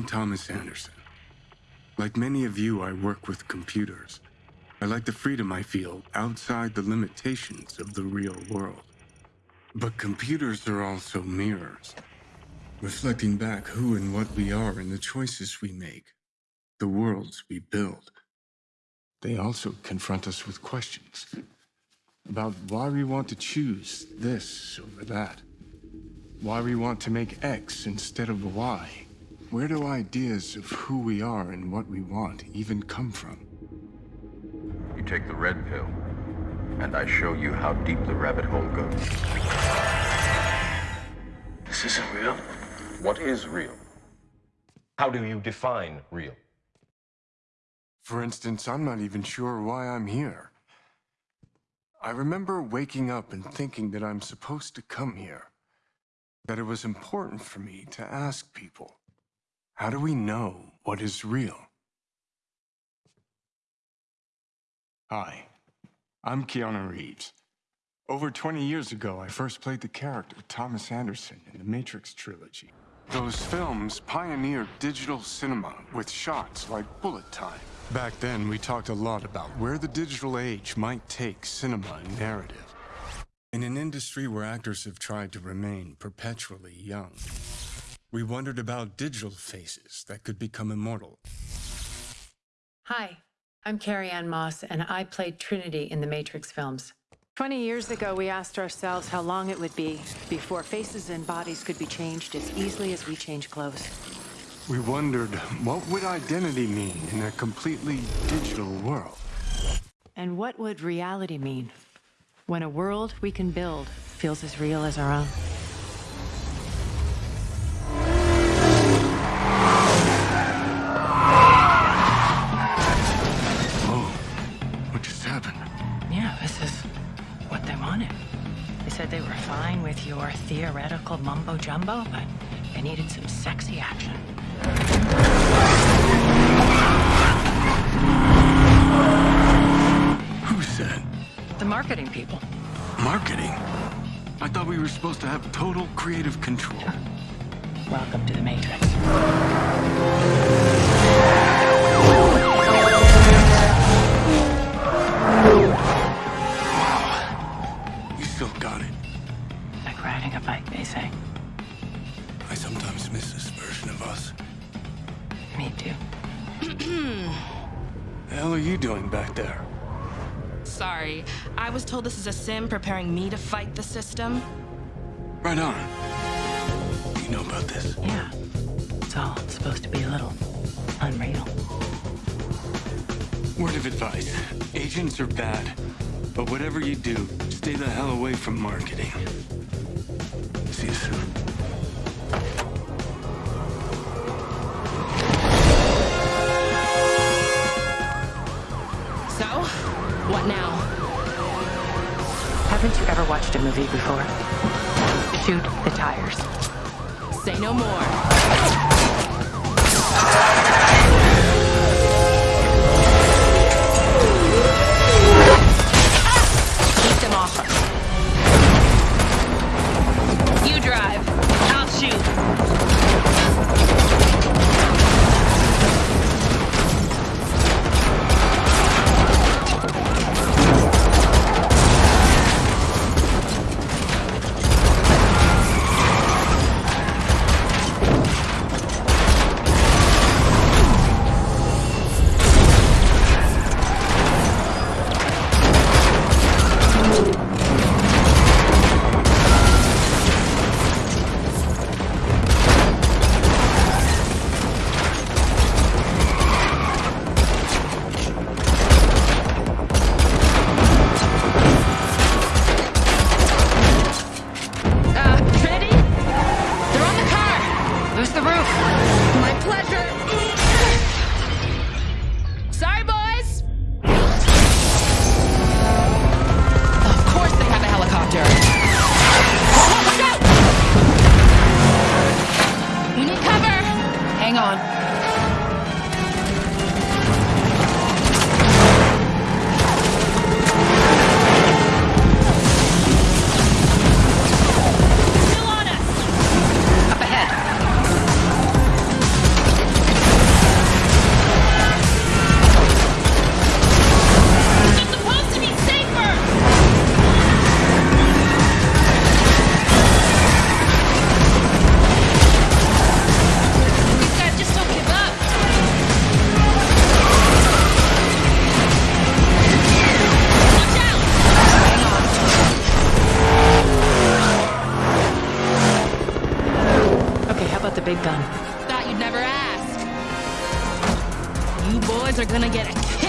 I'm Thomas Anderson. Like many of you, I work with computers. I like the freedom I feel outside the limitations of the real world. But computers are also mirrors, reflecting back who and what we are and the choices we make, the worlds we build. They also confront us with questions about why we want to choose this over that, why we want to make X instead of Y. Where do ideas of who we are and what we want even come from? You take the red pill, and I show you how deep the rabbit hole goes. This isn't real. What is real? How do you define real? For instance, I'm not even sure why I'm here. I remember waking up and thinking that I'm supposed to come here. That it was important for me to ask people, how do we know what is real? Hi, I'm Keanu Reeves. Over 20 years ago, I first played the character Thomas Anderson in the Matrix trilogy. Those films pioneered digital cinema with shots like bullet time. Back then, we talked a lot about where the digital age might take cinema and narrative. In an industry where actors have tried to remain perpetually young, we wondered about digital faces that could become immortal. Hi, I'm Carrie-Anne Moss, and I played Trinity in the Matrix films. 20 years ago, we asked ourselves how long it would be before faces and bodies could be changed as easily as we change clothes. We wondered, what would identity mean in a completely digital world? And what would reality mean when a world we can build feels as real as our own? Theoretical mumbo jumbo, but I needed some sexy action. Who said? The marketing people. Marketing? I thought we were supposed to have total creative control. Welcome to the Matrix. Like riding a bike, they say. I sometimes miss this version of us. Me too. The hell are you doing back there? Sorry, I was told this is a sim preparing me to fight the system. Right on. You know about this? Yeah. It's all supposed to be a little unreal. Word of advice. Agents are bad. But whatever you do, stay the hell away from marketing. So, what now? Haven't you ever watched a movie before? Shoot the tires. Say no more. You boys are gonna get a